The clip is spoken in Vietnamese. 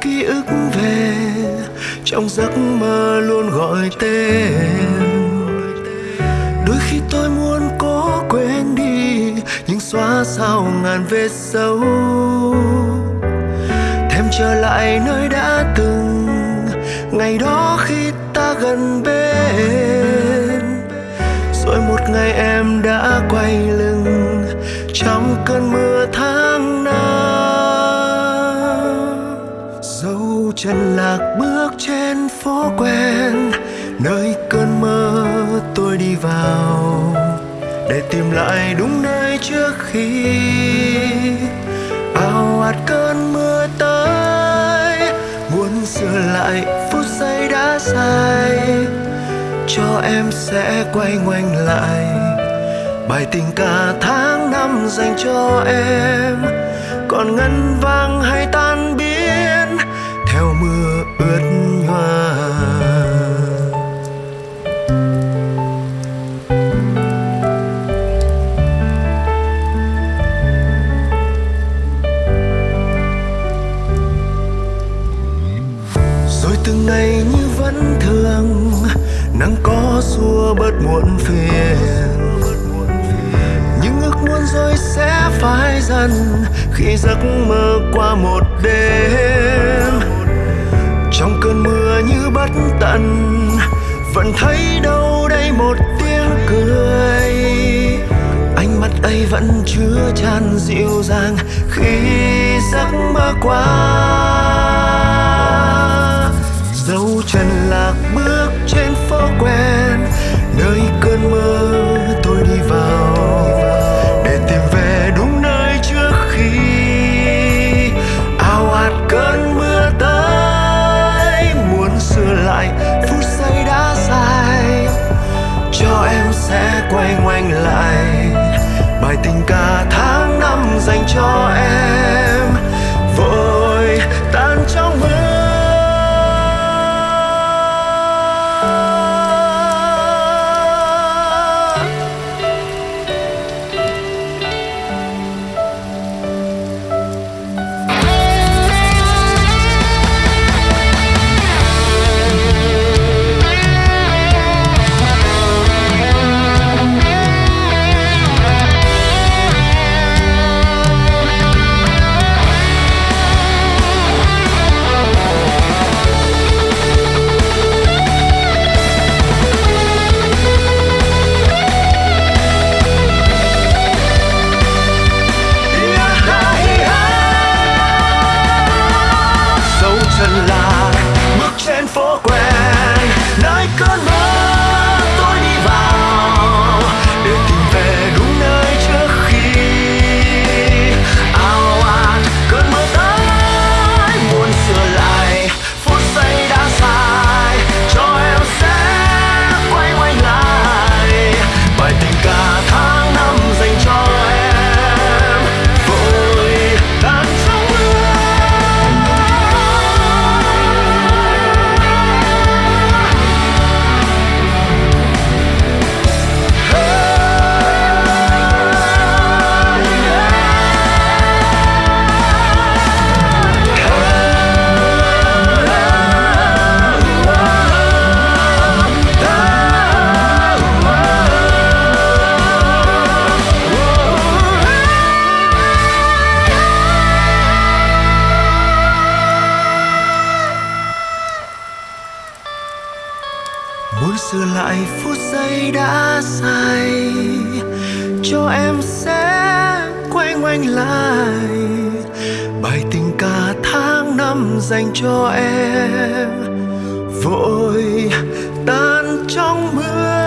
ký ức về trong giấc mơ luôn gọi tên. Đôi khi tôi muốn cố quên đi nhưng xóa sao ngàn vết sâu thêm trở lại nơi đã từng, ngày đó khi ta gần bên. Rồi một ngày em đã quay lưng trong cơn mưa chân lạc bước trên phố quen, nơi cơn mơ tôi đi vào để tìm lại đúng nơi trước khi ao ạt cơn mưa tới. Muốn sửa lại phút giây đã sai cho em sẽ quay ngoảnh lại. Bài tình cả tháng năm dành cho em, còn ngân vang hay ta ướt hoa. rồi từng ngày như vẫn thường, nắng có xua bớt muộn phiền những ước muốn rồi sẽ phai dần khi giấc mơ qua một đêm trong cơn mưa như bất tận, vẫn thấy đâu đây một tiếng cười. Ánh mắt ấy vẫn chứa chan dịu dàng khi giấc mơ qua. Bài tình ca tháng năm dành cho sửa lại phút giây đã sai cho em sẽ quay ngoảnh lại. Bài tình cả tháng năm dành cho em, vội tan trong mưa.